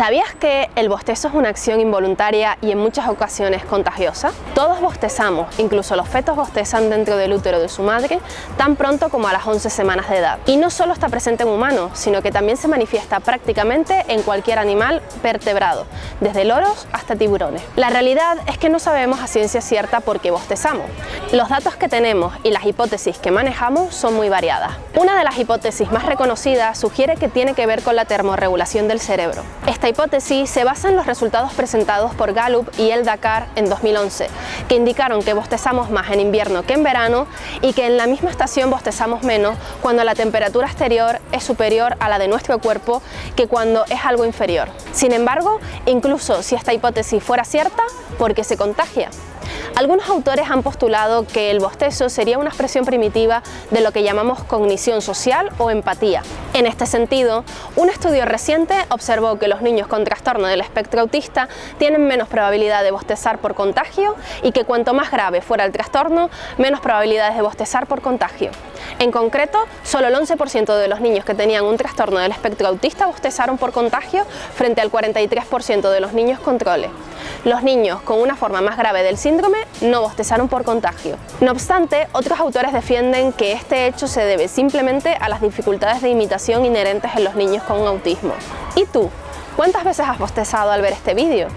¿Sabías que el bostezo es una acción involuntaria y en muchas ocasiones contagiosa? Todos bostezamos, incluso los fetos bostezan dentro del útero de su madre tan pronto como a las 11 semanas de edad. Y no solo está presente en humanos, sino que también se manifiesta prácticamente en cualquier animal vertebrado, desde loros hasta tiburones. La realidad es que no sabemos a ciencia cierta por qué bostezamos. Los datos que tenemos y las hipótesis que manejamos son muy variadas. Una de las hipótesis más reconocidas sugiere que tiene que ver con la termorregulación del cerebro. Esta hipótesis se basa en los resultados presentados por Gallup y el Dakar en 2011, que indicaron que bostezamos más en invierno que en verano y que en la misma estación bostezamos menos cuando la temperatura exterior es superior a la de nuestro cuerpo que cuando es algo inferior. Sin embargo, incluso si esta hipótesis fuera cierta, ¿por qué se contagia? Algunos autores han postulado que el bostezo sería una expresión primitiva de lo que llamamos cognición social o empatía. En este sentido, un estudio reciente observó que los niños con trastorno del espectro autista tienen menos probabilidad de bostezar por contagio y que cuanto más grave fuera el trastorno, menos probabilidades de bostezar por contagio. En concreto, solo el 11% de los niños que tenían un trastorno del espectro autista bostezaron por contagio frente al 43% de los niños controle. Los niños con una forma más grave del síndrome no bostezaron por contagio. No obstante, otros autores defienden que este hecho se debe simplemente a las dificultades de imitación inherentes en los niños con autismo. ¿Y tú? ¿Cuántas veces has bostezado al ver este vídeo?